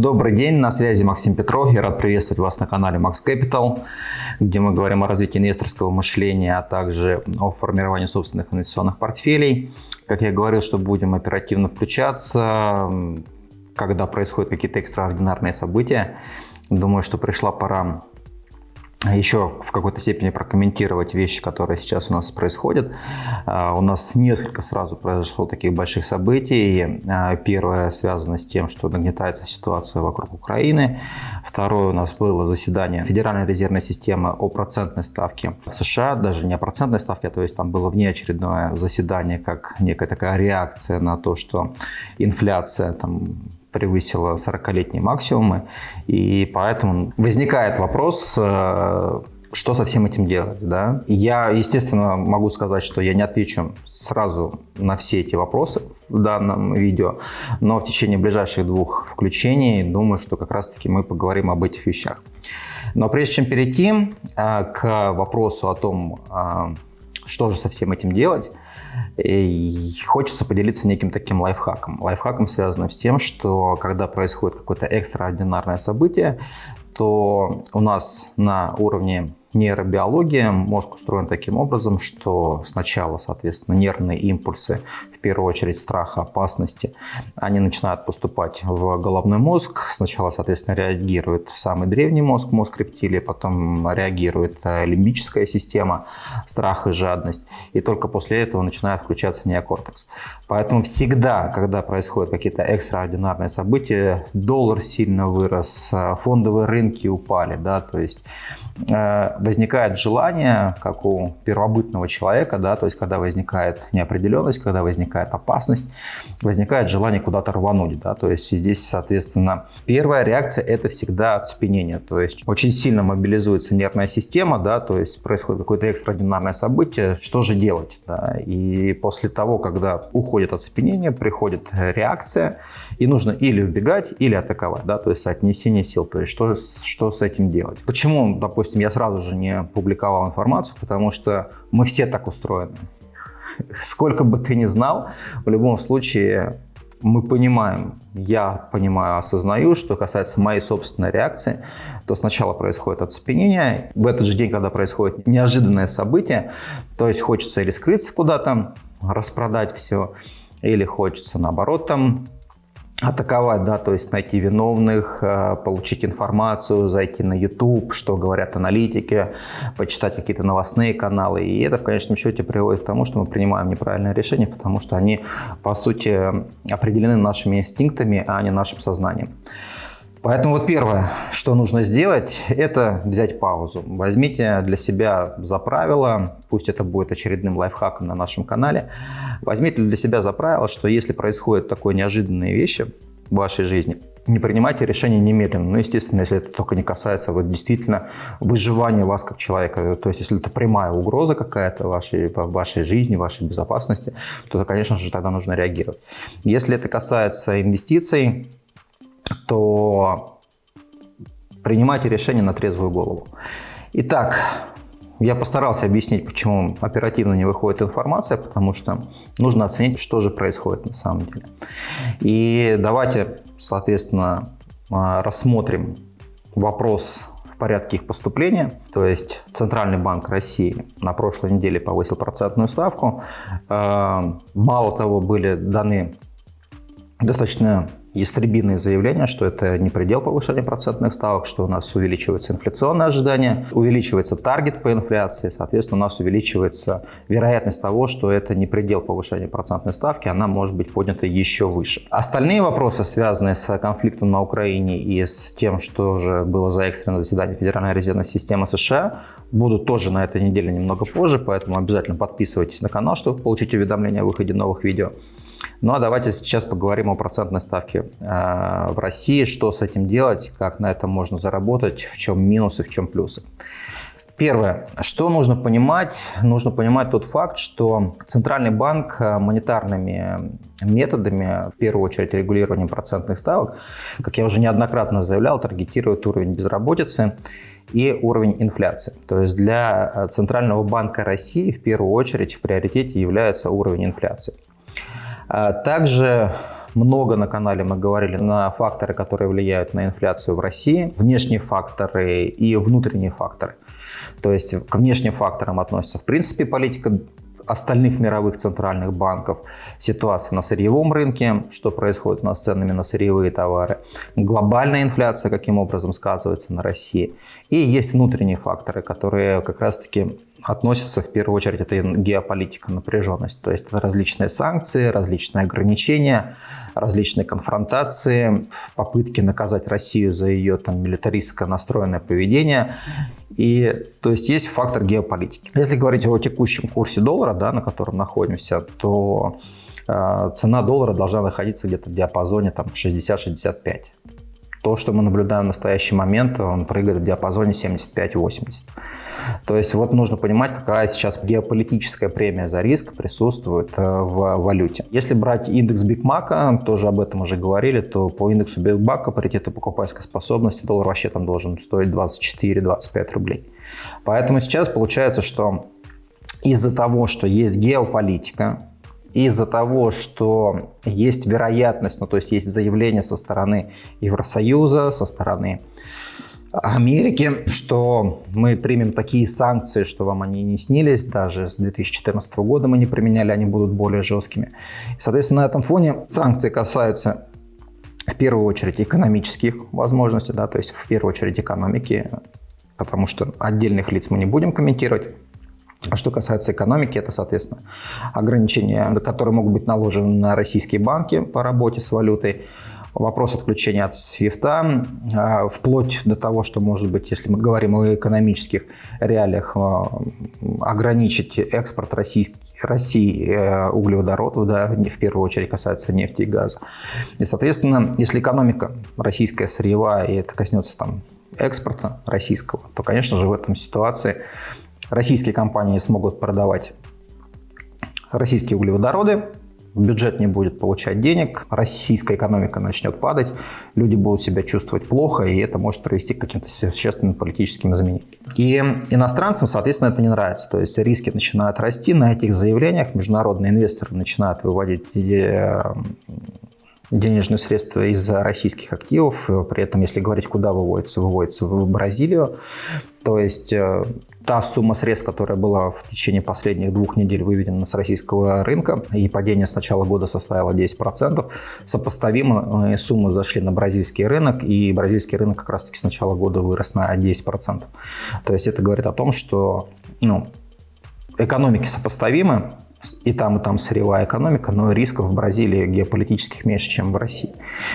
Добрый день, на связи Максим Петров. Я рад приветствовать вас на канале Max Capital, где мы говорим о развитии инвесторского мышления, а также о формировании собственных инвестиционных портфелей. Как я говорил, что будем оперативно включаться, когда происходят какие-то экстраординарные события. Думаю, что пришла пора еще в какой-то степени прокомментировать вещи, которые сейчас у нас происходят. А, у нас несколько сразу произошло таких больших событий. А, первое связано с тем, что нагнетается ситуация вокруг Украины. Второе у нас было заседание Федеральной резервной системы о процентной ставке в США, даже не о процентной ставке, а то есть там было внеочередное заседание, как некая такая реакция на то, что инфляция там превысила 40-летние максимумы. И поэтому возникает вопрос, э, что со всем этим делать. Да? Я, естественно, могу сказать, что я не отвечу сразу на все эти вопросы в данном видео, но в течение ближайших двух включений думаю, что как раз-таки мы поговорим об этих вещах. Но прежде чем перейти э, к вопросу о том, э, что же со всем этим делать, и хочется поделиться неким таким лайфхаком. Лайфхаком связанным с тем, что когда происходит какое-то экстраординарное событие, то у нас на уровне нейробиологии мозг устроен таким образом, что сначала, соответственно, нервные импульсы, в первую очередь страха, опасности, они начинают поступать в головной мозг. Сначала, соответственно, реагирует самый древний мозг, мозг рептилии, потом реагирует э, лимбическая система, страх и жадность. И только после этого начинает включаться неокортекс. Поэтому всегда, когда происходят какие-то экстраординарные события, доллар сильно вырос, э, фондовые рынки упали, да, то есть Э, возникает желание, как у первобытного человека, да, то есть когда возникает неопределенность, когда возникает опасность, возникает желание куда-то рвануть. Да, то есть здесь, соответственно, первая реакция – это всегда оцепенение. То есть очень сильно мобилизуется нервная система, да, то есть происходит какое-то экстраординарное событие, что же делать? Да? И после того, когда уходит оцепенение, приходит реакция, и нужно или убегать, или атаковать, да, то есть отнесение сил, то есть что, что с этим делать. Почему, допустим, я сразу же не публиковал информацию, потому что мы все так устроены. Сколько бы ты ни знал, в любом случае мы понимаем, я понимаю, осознаю, что касается моей собственной реакции, то сначала происходит оцепенение, в этот же день, когда происходит неожиданное событие, то есть хочется или скрыться куда-то, распродать все, или хочется наоборот там атаковать, да, то есть найти виновных, э, получить информацию, зайти на YouTube, что говорят аналитики, почитать какие-то новостные каналы. И это в конечном счете приводит к тому, что мы принимаем неправильные решения, потому что они, по сути, определены нашими инстинктами, а не нашим сознанием. Поэтому вот первое, что нужно сделать, это взять паузу. Возьмите для себя за правило, пусть это будет очередным лайфхаком на нашем канале, возьмите для себя за правило, что если происходят такое неожиданные вещи в вашей жизни, не принимайте решения немедленно. Ну, естественно, если это только не касается вот, действительно выживания вас как человека. То есть, если это прямая угроза какая-то вашей, вашей жизни, вашей безопасности, то, конечно же, тогда нужно реагировать. Если это касается инвестиций, то принимайте решение на трезвую голову. Итак, я постарался объяснить, почему оперативно не выходит информация, потому что нужно оценить, что же происходит на самом деле. И давайте, соответственно, а, рассмотрим вопрос в порядке их поступления. То есть Центральный банк России на прошлой неделе повысил процентную ставку. А, мало того, были даны достаточно ястребиные заявления, что это не предел повышения процентных ставок, что у нас увеличивается инфляционное ожидание, увеличивается таргет по инфляции, соответственно, у нас увеличивается вероятность того, что это не предел повышения процентной ставки, она может быть поднята еще выше. Остальные вопросы, связанные с конфликтом на Украине и с тем, что же было за экстренное заседание Федеральной резервной системы США, будут тоже на этой неделе немного позже, поэтому обязательно подписывайтесь на канал, чтобы получить уведомления о выходе новых видео. Ну а давайте сейчас поговорим о процентной ставке э, в России, что с этим делать, как на этом можно заработать, в чем минусы, в чем плюсы. Первое, что нужно понимать? Нужно понимать тот факт, что Центральный банк э, монетарными методами, в первую очередь регулированием процентных ставок, как я уже неоднократно заявлял, таргетирует уровень безработицы и уровень инфляции. То есть для э, Центрального банка России в первую очередь в приоритете является уровень инфляции. А также много на канале мы говорили на факторы, которые влияют на инфляцию в России, внешние факторы и внутренние факторы. То есть к внешним факторам относится в принципе политика остальных мировых центральных банков, ситуация на сырьевом рынке, что происходит у нас с ценами на сырьевые товары, глобальная инфляция, каким образом сказывается на России. И есть внутренние факторы, которые как раз-таки относятся в первую очередь, это геополитика, напряженность. То есть различные санкции, различные ограничения, различные конфронтации, попытки наказать Россию за ее там, милитаристско настроенное поведение. И, то есть есть фактор геополитики. Если говорить о текущем курсе доллара, да, на котором находимся, то э, цена доллара должна находиться где-то в диапазоне 60-65 то, что мы наблюдаем в настоящий момент, он прыгает в диапазоне 75-80. То есть вот нужно понимать, какая сейчас геополитическая премия за риск присутствует э, в валюте. Если брать индекс Бигмака, тоже об этом уже говорили, то по индексу Бигмака паритета покупательской способности доллар вообще там должен стоить 24-25 рублей. Поэтому сейчас получается, что из-за того, что есть геополитика, из-за того, что есть вероятность, ну то есть есть заявление со стороны Евросоюза, со стороны Америки, что мы примем такие санкции, что вам они не снились, даже с 2014 года мы не применяли, они будут более жесткими. И, соответственно, на этом фоне санкции касаются в первую очередь экономических возможностей, да, то есть в первую очередь экономики, потому что отдельных лиц мы не будем комментировать. А что касается экономики, это, соответственно, ограничения, которые могут быть наложены на российские банки по работе с валютой, вопрос отключения от свифта, а, вплоть до того, что, может быть, если мы говорим о экономических реалиях, а, ограничить экспорт России, России э, углеводородов, да, в первую очередь касается нефти и газа. И, соответственно, если экономика российская сырьевая, и это коснется там экспорта российского, то, конечно же, в этом ситуации российские компании смогут продавать российские углеводороды, бюджет не будет получать денег, российская экономика начнет падать, люди будут себя чувствовать плохо, и это может привести к каким-то существенным политическим изменениям. И иностранцам, соответственно, это не нравится. То есть риски начинают расти на этих заявлениях, международные инвесторы начинают выводить э, денежные средства из российских активов. При этом, если говорить, куда выводится, выводится в Бразилию. То есть э, та сумма средств, которая была в течение последних двух недель выведена с российского рынка, и падение с начала года составило 10%, сопоставимо суммы зашли на бразильский рынок, и бразильский рынок как раз-таки с начала года вырос на 10%. То есть это говорит о том, что ну, экономики сопоставимы, и там, и там сырьевая экономика, но рисков в Бразилии геополитических меньше, чем в России.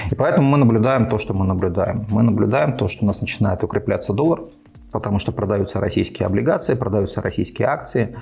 И поэтому мы наблюдаем то, что мы наблюдаем. Мы наблюдаем то, что у нас начинает укрепляться доллар, потому что продаются российские облигации, продаются российские акции,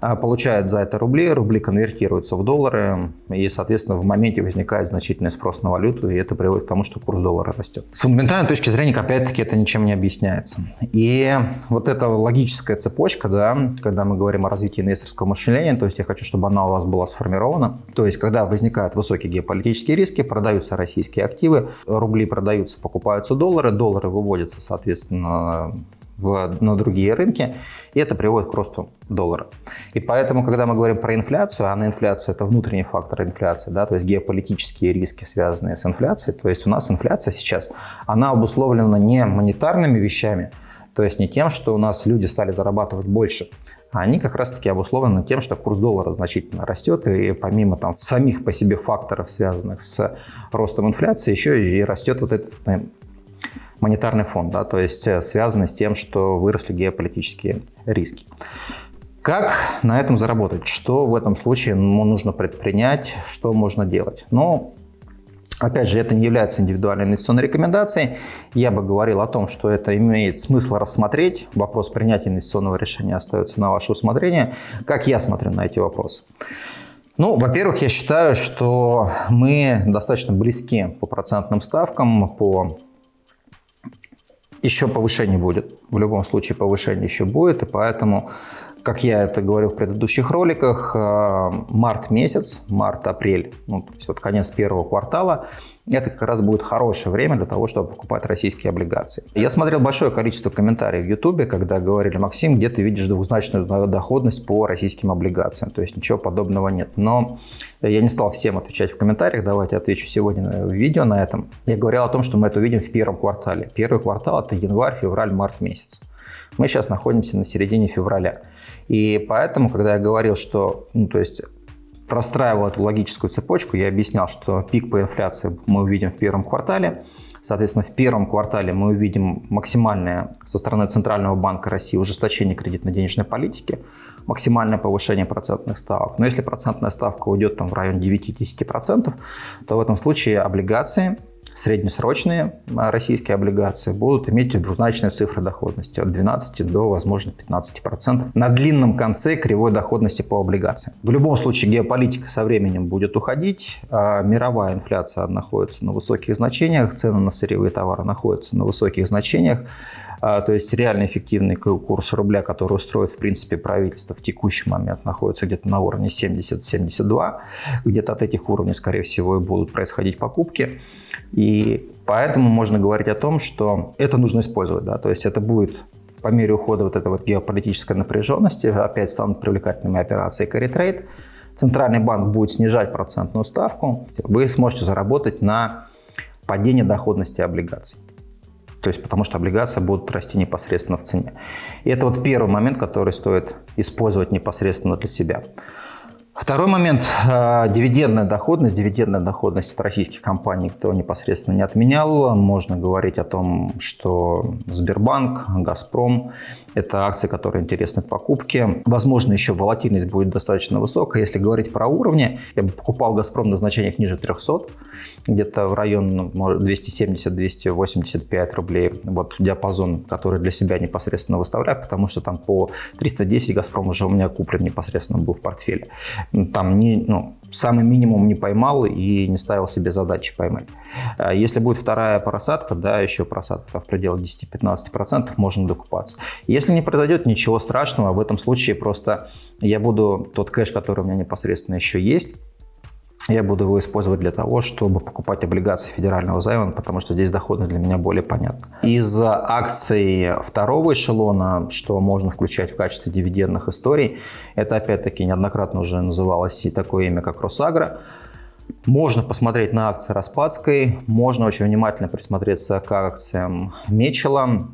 а, получают за это рубли, рубли конвертируются в доллары, и, соответственно, в моменте возникает значительный спрос на валюту, и это приводит к тому, что курс доллара растет. С фундаментальной точки зрения, опять-таки, это ничем не объясняется. И вот эта логическая цепочка, да, когда мы говорим о развитии инвесторского мышления, то есть я хочу, чтобы она у вас была сформирована, то есть когда возникают высокие геополитические риски, продаются российские активы, рубли продаются, покупаются доллары, доллары выводятся, соответственно, в, на другие рынки, и это приводит к росту доллара. И поэтому, когда мы говорим про инфляцию, а на инфляцию это внутренний фактор инфляции, да, то есть геополитические риски, связанные с инфляцией, то есть у нас инфляция сейчас, она обусловлена не монетарными вещами, то есть не тем, что у нас люди стали зарабатывать больше, а они как раз-таки обусловлены тем, что курс доллара значительно растет, и помимо там самих по себе факторов, связанных с ростом инфляции, еще и растет вот этот монетарный фонд, да, то есть э, связано с тем, что выросли геополитические риски. Как на этом заработать? Что в этом случае нужно предпринять? Что можно делать? Ну, Опять же, это не является индивидуальной инвестиционной рекомендацией. Я бы говорил о том, что это имеет смысл рассмотреть. Вопрос принятия инвестиционного решения остается на ваше усмотрение. Как я смотрю на эти вопросы? Ну, во-первых, я считаю, что мы достаточно близки по процентным ставкам, по еще повышение будет. В любом случае повышение еще будет, и поэтому как я это говорил в предыдущих роликах, э, март месяц, март-апрель, ну, то есть вот конец первого квартала, это как раз будет хорошее время для того, чтобы покупать российские облигации. Я смотрел большое количество комментариев в Ютубе, когда говорили, Максим, где ты видишь двухзначную доходность по российским облигациям, то есть ничего подобного нет. Но я не стал всем отвечать в комментариях, давайте отвечу сегодня в видео на этом. Я говорил о том, что мы это увидим в первом квартале. Первый квартал – это январь, февраль, март месяц. Мы сейчас находимся на середине февраля. И поэтому, когда я говорил, что, ну, то есть простраивал эту логическую цепочку, я объяснял, что пик по инфляции мы увидим в первом квартале. Соответственно, в первом квартале мы увидим максимальное со стороны Центрального банка России ужесточение кредитно-денежной политики, максимальное повышение процентных ставок. Но если процентная ставка уйдет там, в район 9-10%, то в этом случае облигации среднесрочные а, российские облигации будут иметь двузначные цифры доходности от 12 до, возможно, 15%. На длинном конце кривой доходности по облигациям. В любом случае геополитика со временем будет уходить, а мировая инфляция находится на высоких значениях, цены на сырьевые товары находятся на высоких значениях. А, то есть реально эффективный курс рубля, который устроит, в принципе, правительство в текущий момент, находится где-то на уровне 70-72. Где-то от этих уровней, скорее всего, и будут происходить покупки. И поэтому можно говорить о том, что это нужно использовать. Да? То есть это будет по мере ухода вот этой вот геополитической напряженности, опять станут привлекательными операции carry trade. Центральный банк будет снижать процентную ставку, вы сможете заработать на падение доходности облигаций. То есть потому что облигации будут расти непосредственно в цене. И это вот первый момент, который стоит использовать непосредственно для себя. Второй момент э, – дивидендная доходность. Дивидендная доходность от российских компаний кто непосредственно не отменял. Можно говорить о том, что Сбербанк, Газпром – это акции, которые интересны к покупке. Возможно, еще волатильность будет достаточно высокая. Если говорить про уровни, я бы покупал Газпром на значениях ниже 300, где-то в район 270-285 рублей. Вот диапазон, который для себя непосредственно выставляю, потому что там по 310 Газпром уже у меня куплен непосредственно был в портфеле там не, ну, самый минимум не поймал и не ставил себе задачи поймать. А если будет вторая просадка, да, еще просадка в пределах 10-15%, можно докупаться. Если не произойдет ничего страшного, в этом случае просто я буду тот кэш, который у меня непосредственно еще есть, я буду его использовать для того, чтобы покупать облигации федерального займа, потому что здесь доходность для меня более понятна. Из акций второго эшелона, что можно включать в качестве дивидендных историй, это опять-таки неоднократно уже называлось и такое имя, как Росагра. Можно посмотреть на акции Распадской, можно очень внимательно присмотреться к акциям Мечела.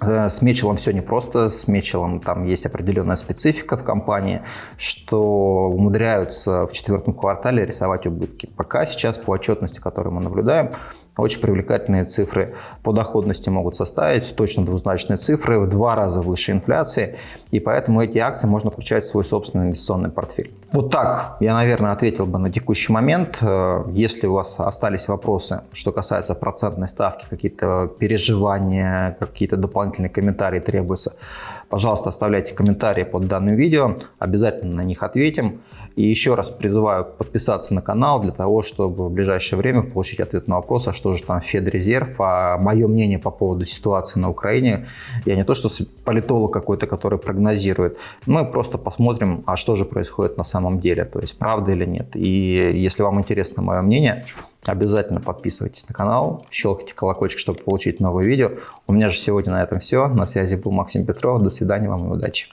Э, с Мечелом все непросто, с Мечелом там есть определенная специфика в компании, что умудряются в четвертом квартале рисовать убытки. Пока сейчас по отчетности, которую мы наблюдаем, очень привлекательные цифры по доходности могут составить, точно двузначные цифры, в два раза выше инфляции, и поэтому эти акции можно включать в свой собственный инвестиционный портфель. Вот так я, наверное, ответил бы на текущий момент. Э, если у вас остались вопросы, что касается процентной ставки, какие-то переживания, какие-то дополнительные комментарии требуются, пожалуйста, оставляйте комментарии под данным видео, обязательно на них ответим. И еще раз призываю подписаться на канал для того, чтобы в ближайшее время получить ответ на вопрос, а что же там Федрезерв, а мое мнение по поводу ситуации на Украине. Я не то, что политолог какой-то, который прогнозирует, мы просто посмотрим, а что же происходит на самом деле, то есть правда или нет. И если вам интересно мое мнение, Обязательно подписывайтесь на канал, щелкайте колокольчик, чтобы получить новые видео. У меня же сегодня на этом все. На связи был Максим Петров. До свидания вам и удачи.